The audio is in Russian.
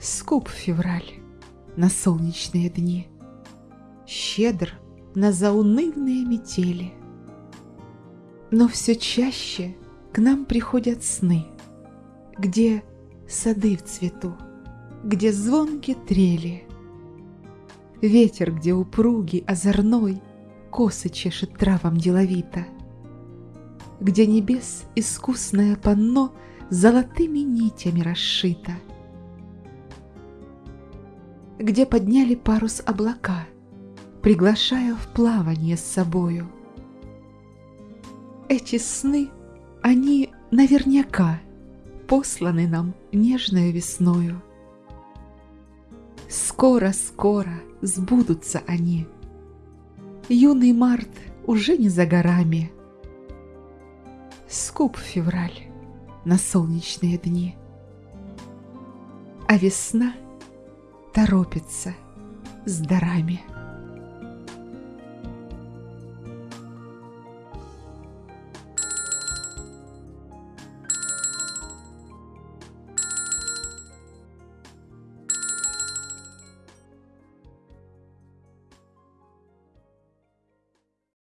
Скуп февраль на солнечные дни, Щедр на заунывные метели. Но все чаще к нам приходят сны, Где сады в цвету, где звонки трели. Ветер, где упругий, озорной, Косы чешет травам деловито, Где небес искусное панно Золотыми нитями расшито, Где подняли парус облака, Приглашая в плавание с собою. Эти сны, они наверняка Посланы нам нежною весною. Скоро-скоро сбудутся они. Юный март уже не за горами. Скуп февраль на солнечные дни. А весна торопится с дарами.